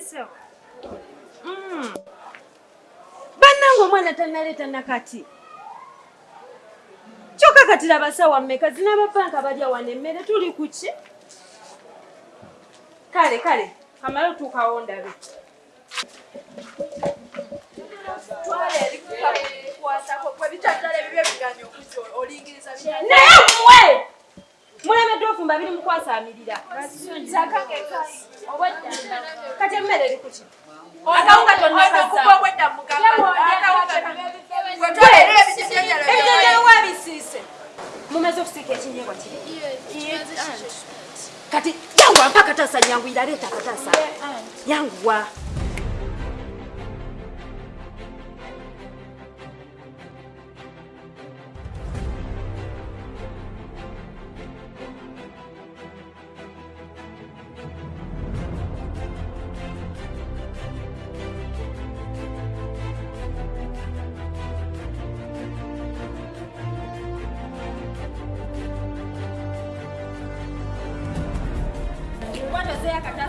nnaleese bannanga omwana tannaleeta nakati kyokka katira basawa mmeka? Zinababanka balya wano emmere tuli ku ki? Kale kale kamale otuukawo ndabe. Naye muwe mulemeddwa ofumba biri mukwasamirira ulemereri kuti? Akaungatonakaevitendero wavisise mumaze ofisika echinyegwa chiri kati yangu ampakatasa nyangu idareta akatasa yanguwa kwata sai aka ta